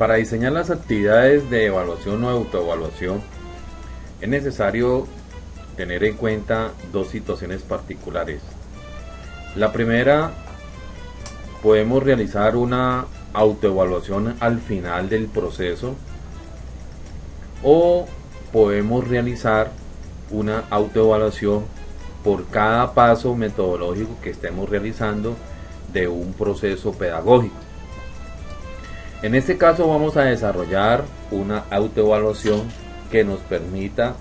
Para diseñar las actividades de evaluación o autoevaluación es necesario tener en cuenta dos situaciones particulares. La primera, podemos realizar una autoevaluación al final del proceso o podemos realizar una autoevaluación por cada paso metodológico que estemos realizando de un proceso pedagógico. En este caso vamos a desarrollar una autoevaluación que nos permita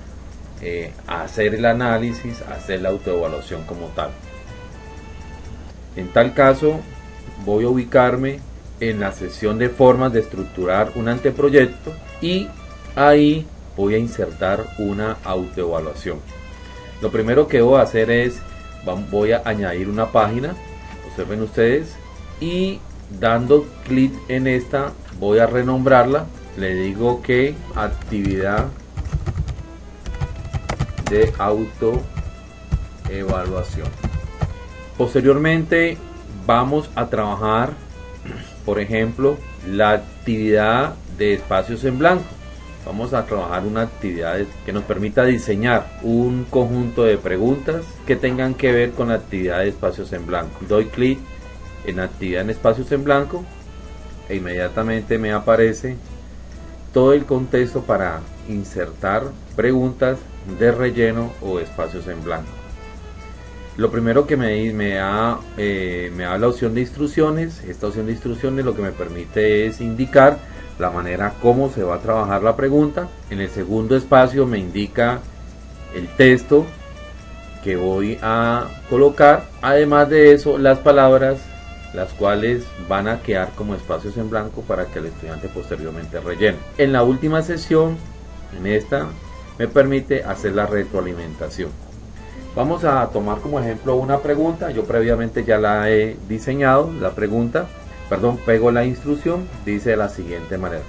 eh, hacer el análisis, hacer la autoevaluación como tal. En tal caso voy a ubicarme en la sección de formas de estructurar un anteproyecto y ahí voy a insertar una autoevaluación. Lo primero que voy a hacer es, voy a añadir una página, observen ustedes, y dando clic en esta voy a renombrarla. Le digo que actividad de auto evaluación posteriormente vamos a trabajar por ejemplo la actividad de espacios en blanco vamos a trabajar una actividad que nos permita diseñar un conjunto de preguntas que tengan que ver con la actividad de espacios en blanco doy clic en actividad en espacios en blanco e inmediatamente me aparece todo el contexto para insertar preguntas de relleno o espacios en blanco. Lo primero que me, da, eh, me da la opción de instrucciones. Esta opción de instrucciones lo que me permite es indicar la manera como se va a trabajar la pregunta. En el segundo espacio me indica el texto que voy a colocar. Además de eso, las palabras las cuales van a quedar como espacios en blanco para que el estudiante posteriormente rellene. En la última sesión, en esta, me permite hacer la retroalimentación. Vamos a tomar como ejemplo una pregunta, yo previamente ya la he diseñado, la pregunta, perdón, pego la instrucción, dice de la siguiente manera.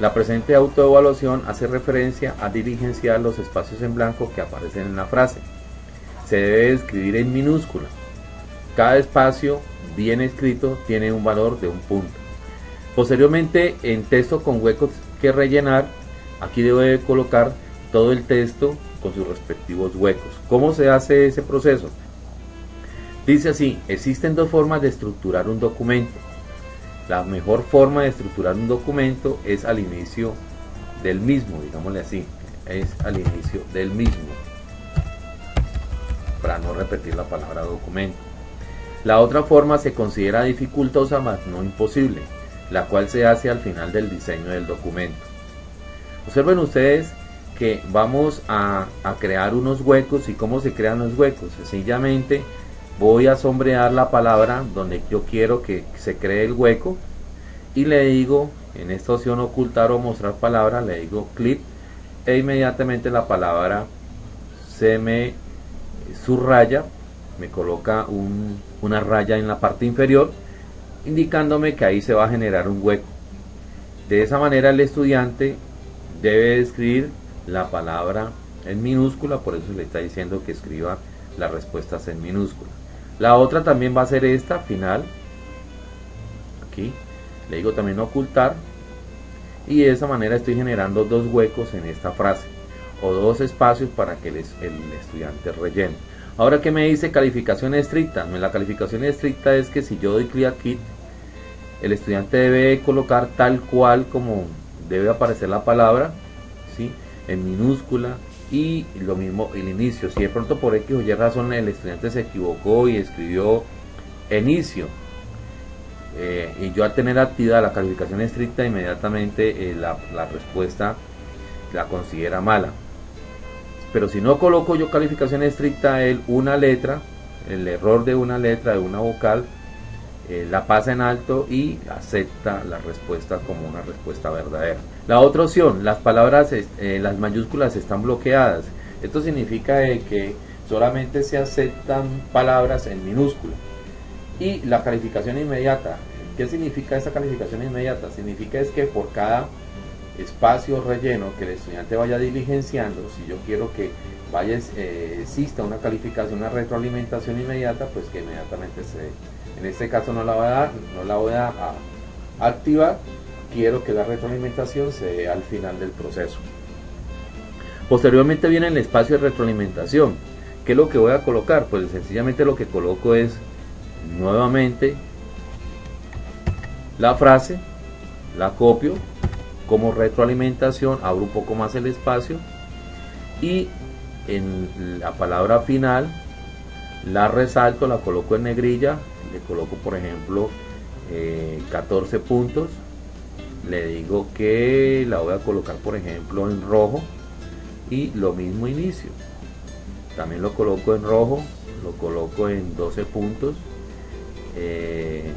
La presente autoevaluación hace referencia a diligenciar los espacios en blanco que aparecen en la frase. Se debe escribir en minúscula. Cada espacio bien escrito tiene un valor de un punto. Posteriormente, en texto con huecos que rellenar, aquí debo de colocar todo el texto con sus respectivos huecos. ¿Cómo se hace ese proceso? Dice así, existen dos formas de estructurar un documento. La mejor forma de estructurar un documento es al inicio del mismo, digámosle así, es al inicio del mismo, para no repetir la palabra documento. La otra forma se considera dificultosa mas no imposible, la cual se hace al final del diseño del documento. Observen ustedes que vamos a, crear unos huecos y cómo se crean los huecos. Sencillamente voy a sombrear la palabra donde yo quiero que se cree el hueco y le digo en esta opción ocultar o mostrar palabra le digo clip e inmediatamente la palabra se me subraya me coloca una raya en la parte inferior indicándome que ahí se va a generar un hueco. De esa manera el estudiante debe escribir la palabra en minúscula, por eso le está diciendo que escriba las respuestas en minúscula. La otra también va a ser esta, final. Aquí le digo también ocultar. Y de esa manera estoy generando dos huecos en esta frase o dos espacios para que el estudiante rellene. Ahora que me dice calificación estricta, la calificación estricta es que si yo doy clic aquí, el estudiante debe colocar tal cual como debe aparecer la palabra, ¿sí? en minúscula y lo mismo el inicio. Si de pronto por X o Y razón el estudiante se equivocó y escribió inicio, eh, y yo al tener activada la calificación estricta, inmediatamente eh, la, la respuesta la considera mala. Pero si no coloco yo calificación estricta él, una letra, el error de una letra, de una vocal, eh, la pasa en alto y acepta la respuesta como una respuesta verdadera. La otra opción, las palabras, eh, las mayúsculas están bloqueadas. Esto significa que solamente se aceptan palabras en minúscula. Y la calificación inmediata. ¿Qué significa esa calificación inmediata? Significa es que por cada espacio relleno que el estudiante vaya diligenciando, si yo quiero que vaya eh, exista una calificación, una retroalimentación inmediata, pues que inmediatamente se En este caso no la voy a dar, no la voy a, activar, quiero que la retroalimentación se dé al final del proceso. Posteriormente viene el espacio de retroalimentación. ¿Qué es lo que voy a colocar? Pues sencillamente lo que coloco es nuevamente la frase, la copio como retroalimentación, abro un poco más el espacio y en la palabra final la resalto, la coloco en negrilla, le coloco por ejemplo 14 eh, puntos, le digo que la voy a colocar por ejemplo en rojo y lo mismo inicio. También lo coloco en rojo, lo coloco en 12 puntos, eh,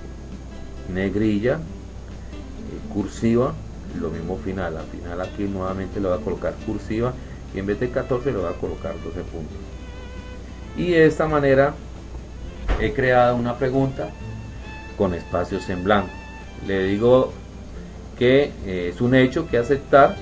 negrilla, eh, cursiva, lo mismo final. Al final aquí nuevamente le voy a colocar cursiva y en vez de 14 le voy a colocar 12 puntos. Y de esta manera he creado una pregunta con espacios en blanco. Le digo que eh, es un hecho que aceptar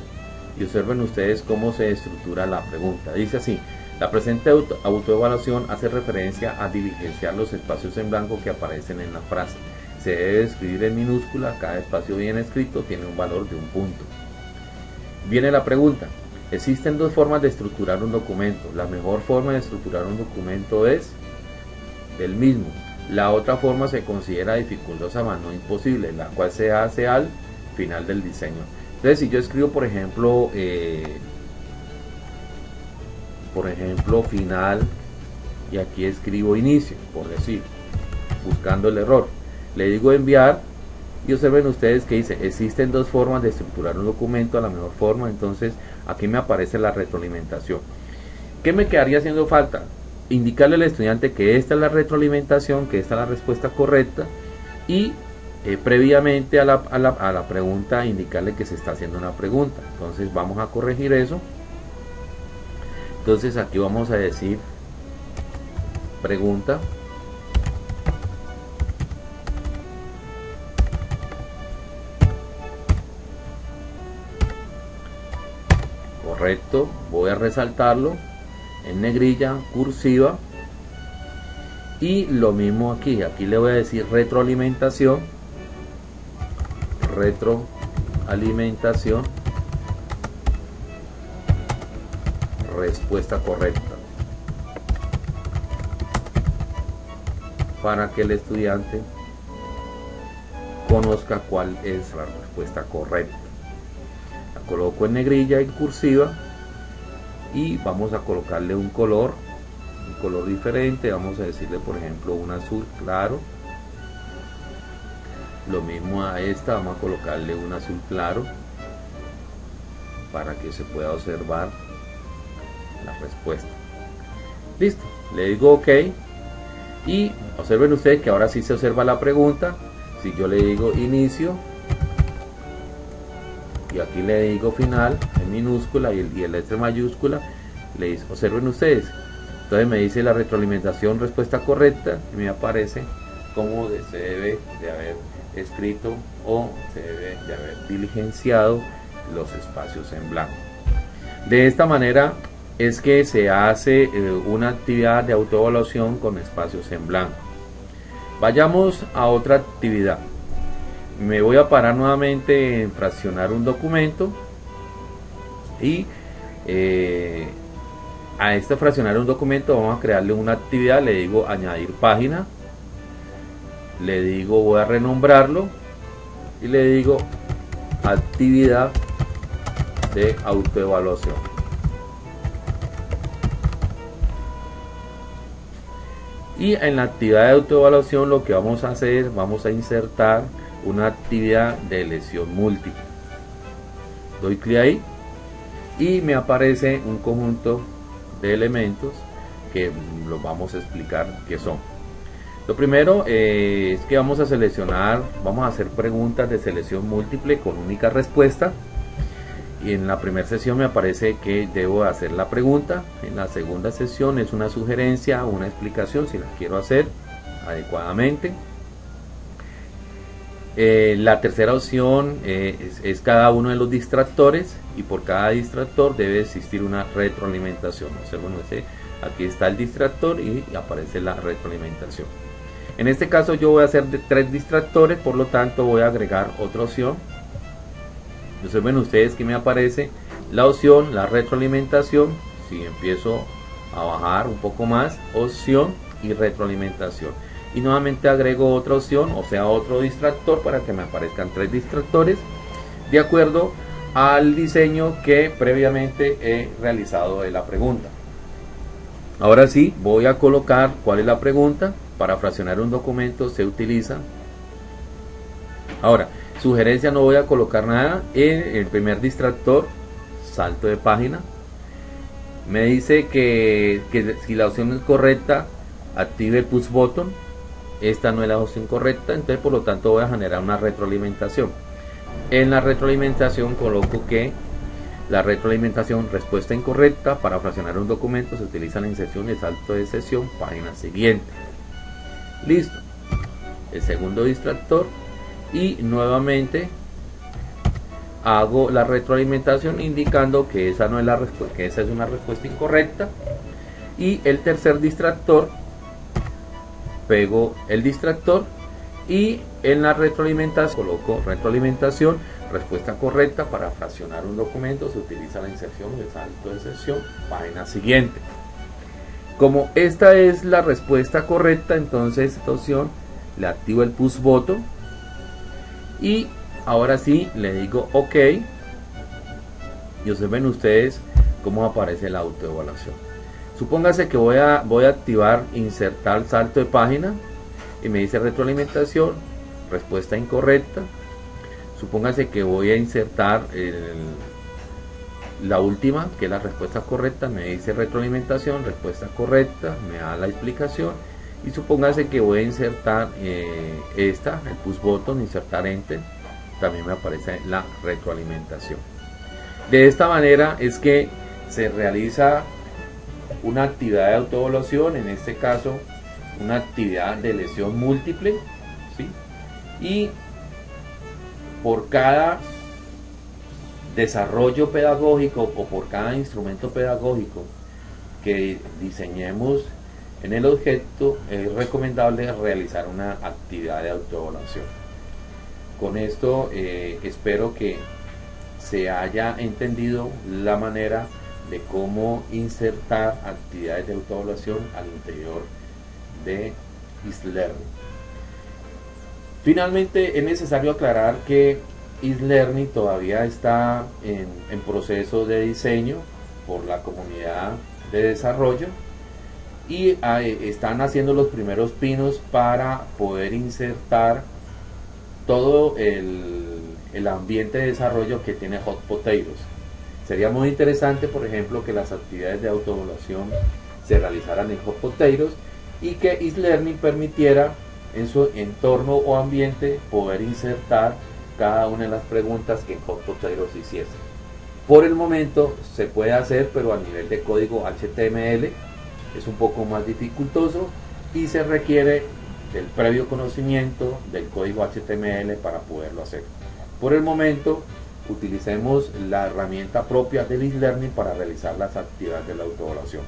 y observen ustedes cómo se estructura la pregunta. Dice así, la presente autoevaluación hace referencia a diligenciar los espacios en blanco que aparecen en la frase. Se debe escribir en minúscula, cada espacio bien escrito tiene un valor de un punto. Viene la pregunta, existen dos formas de estructurar un documento. La mejor forma de estructurar un documento es el mismo. La otra forma se considera dificultosa, más no imposible, la cual se hace al final del diseño. Entonces, si yo escribo, por ejemplo, eh, por ejemplo, final y aquí escribo inicio, por decir, buscando el error. Le digo enviar y observen ustedes que dice, existen dos formas de estructurar un documento a la mejor forma, entonces aquí me aparece la retroalimentación. ¿Qué me quedaría haciendo falta? Indicarle al estudiante que esta es la retroalimentación, que esta es la respuesta correcta y eh, previamente a la, pregunta indicarle que se está haciendo una pregunta. Entonces vamos a corregir eso entonces aquí vamos a decir pregunta correcto voy a resaltarlo en negrilla cursiva y lo mismo aquí aquí le voy a decir retroalimentación retroalimentación respuesta correcta para que el estudiante conozca cuál es la respuesta correcta. La coloco en negrilla en cursiva y vamos a colocarle un color, un color diferente, vamos a decirle por ejemplo un azul claro. Lo mismo a esta, vamos a colocarle un azul claro para que se pueda observar la respuesta. Listo, le digo OK y observen ustedes que ahora sí se observa la pregunta. Si yo le digo inicio y aquí le digo final en minúscula y el, y letra mayúscula, le dice, observen ustedes. Entonces me dice la retroalimentación respuesta correcta y me aparece cómo se debe de haber escrito o se debe de haber diligenciado los espacios en blanco. De esta manera es que se hace eh, una actividad de autoevaluación con espacios en blanco. Vayamos a otra actividad. Me voy a parar nuevamente en fraccionar un documento y eh, a este fraccionar un documento vamos a crearle una actividad, le digo añadir página, le digo voy a renombrarlo y le digo actividad de autoevaluación. Y en la actividad de autoevaluación lo que vamos a hacer, vamos a insertar una actividad de lesión múltiple. Doy clic ahí y me aparece un conjunto de elementos que los vamos a explicar qué son. Lo primero eh, es que vamos a seleccionar, vamos a hacer preguntas de selección múltiple con única respuesta y en la primera sesión me aparece que debo hacer la pregunta. En la segunda sesión es una sugerencia, una explicación si la quiero hacer adecuadamente. Eh, la tercera opción eh, es, cada uno de los distractores y por cada distractor debe existir una retroalimentación. bueno, aquí está el distractor y aparece la retroalimentación. En este caso yo voy a hacer de tres distractores, por lo tanto voy a agregar otra opción. Entonces ven ustedes que me aparece la opción, la retroalimentación. Si empiezo a bajar un poco más, opción y retroalimentación y nuevamente agrego otra opción o sea otro distractor para que me aparezcan tres distractores de acuerdo al diseño que previamente he realizado de la pregunta. Ahora sí voy a colocar cuál es la pregunta. Para fraccionar un documento se utiliza. Ahora sugerencia no voy a colocar nada. En el primer distractor salto de página. Me dice que, que si la opción es correcta active el push button esta no es la opción correcta, entonces por lo tanto voy a generar una retroalimentación. En la retroalimentación coloco que la retroalimentación respuesta incorrecta para fraccionar un documento se utiliza la inserción salto de sesión, página siguiente. Listo. El segundo distractor y nuevamente hago la retroalimentación indicando que esa no es la respuesta, que esa es una respuesta incorrecta y el tercer distractor pego el distractor y en la retroalimentación coloco retroalimentación respuesta correcta para fraccionar un documento se utiliza la inserción de salto de sesión página siguiente. Como esta es la respuesta correcta entonces esta opción le activo el push button y ahora sí le digo ok. Y observen ustedes cómo aparece la autoevaluación Supóngase que voy a, voy a activar insertar salto de página y me dice retroalimentación, respuesta incorrecta. Supóngase que voy a insertar la última, que es la respuesta correcta, me dice retroalimentación, respuesta correcta, me da la explicación. Y supóngase que voy a insertar eh, esta, el push button, insertar enter, también me aparece la retroalimentación. De esta manera es que se realiza una actividad de autoevaluación, en este caso una actividad de lesión múltiple, y por cada desarrollo pedagógico o por cada instrumento pedagógico que diseñemos en el objeto, es recomendable realizar una actividad de autoevaluación. Con esto eh, espero que se haya entendido la manera de cómo insertar actividades de autoevaluación al interior de eSlearning. Finalmente es necesario aclarar que eSlearning todavía está en, proceso de diseño por la comunidad de desarrollo y están haciendo los primeros pinos para poder insertar todo el, el ambiente de desarrollo que tiene Hot Potatoes Sería muy interesante, por ejemplo, que las actividades de autoevaluación se realizaran en Hot Potatoes y que eSlearning permitiera en su entorno o ambiente poder insertar cada una de las preguntas que en Hot Potatoes hiciese. Por el momento se puede hacer, pero a nivel de código HTML es un poco más dificultoso y se requiere del previo conocimiento del código HTML para poderlo hacer. Por el momento utilicemos la herramienta propia del e-learning para realizar las actividades de la autoevaluación.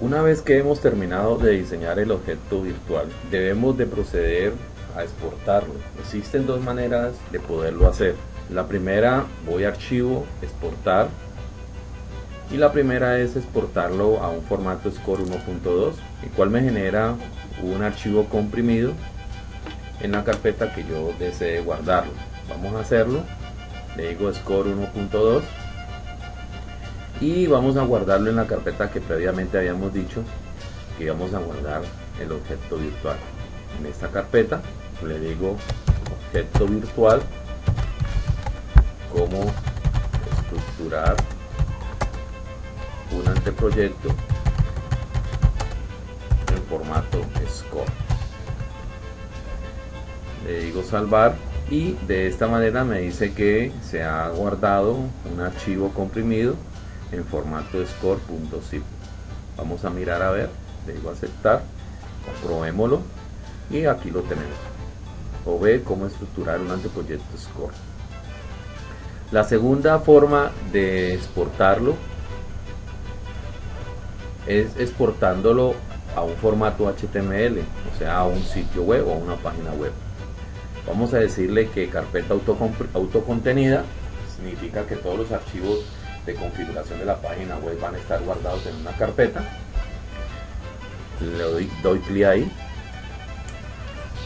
Una vez que hemos terminado de diseñar el objeto virtual, debemos de proceder a exportarlo. Existen dos maneras de poderlo hacer. La primera, voy a archivo, exportar. Y la primera es exportarlo a un formato Score 1.2, el cual me genera un archivo comprimido en la carpeta que yo desee guardarlo. Vamos a hacerlo. Le digo Score 1.2 y vamos a guardarlo en la carpeta que previamente habíamos dicho que íbamos a guardar el objeto virtual. En esta carpeta le digo objeto virtual cómo estructurar un anteproyecto en formato score. Le digo salvar y de esta manera me dice que se ha guardado un archivo comprimido en formato score.zip vamos a mirar a ver le digo aceptar comprobémoslo y aquí lo tenemos o ve cómo estructurar un anteproyecto score la segunda forma de exportarlo es exportándolo a un formato HTML, o sea, a un sitio web o a una página web. Vamos a decirle que carpeta autocontenida significa que todos los archivos de configuración de la página web van a estar guardados en una carpeta. Le doy, doy clic ahí.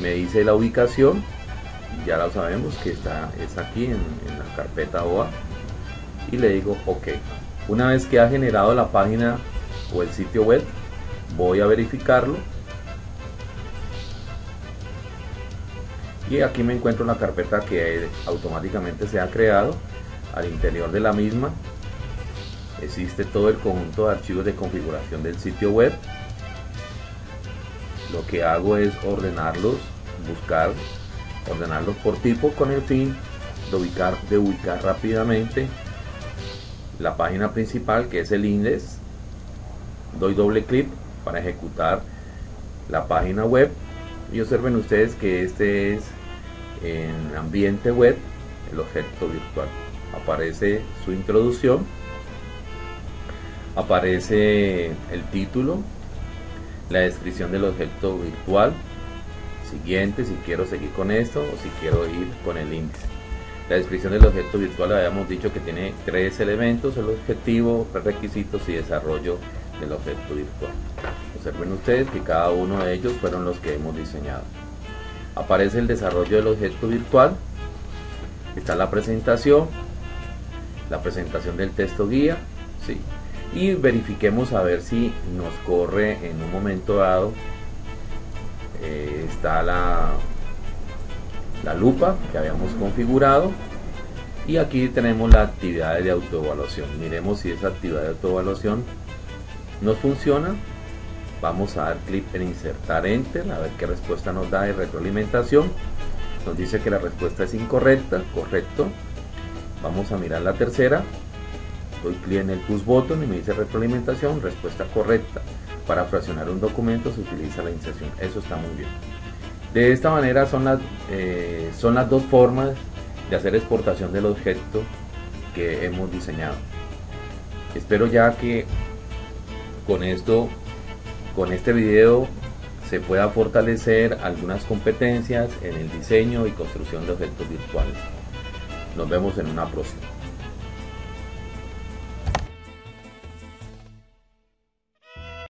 Me dice la ubicación. Ya lo sabemos que está, es aquí en, en la carpeta OA. Y le digo OK. Una vez que ha generado la página o el sitio web, voy a verificarlo y aquí me encuentro una carpeta que automáticamente se ha creado al interior de la misma existe todo el conjunto de archivos de configuración del sitio web lo que hago es ordenarlos buscar ordenarlos por tipo con el fin de ubicar, de ubicar rápidamente la página principal que es el index. Doy doble clic para ejecutar la página web. Y observen ustedes que este es en ambiente web el objeto virtual. Aparece su introducción aparece el título la descripción del objeto virtual. Siguiente si quiero seguir con esto o si quiero ir con el índice. La descripción del objeto virtual habíamos dicho que tiene tres elementos el objetivo requisitos y desarrollo del objeto virtual. Observen ustedes que cada uno de ellos fueron los que hemos diseñado. Aparece el desarrollo del objeto virtual, está la presentación, la presentación del texto guía, ¿sí? Y verifiquemos a ver si nos corre en un momento dado. Eh, está la, la lupa que habíamos configurado y aquí tenemos la actividad de autoevaluación. Miremos si esa actividad de autoevaluación nos funciona vamos a dar clic en insertar enter a ver qué respuesta nos da de retroalimentación nos dice que la respuesta es incorrecta correcto vamos a mirar la tercera doy clic en el push button y me dice retroalimentación respuesta correcta para fraccionar un documento se utiliza la inserción eso está muy bien de esta manera son las eh, son las dos formas de hacer exportación del objeto que hemos diseñado espero ya que con esto con este video se pueda fortalecer algunas competencias en el diseño y construcción de objetos virtuales. Nos vemos en una próxima.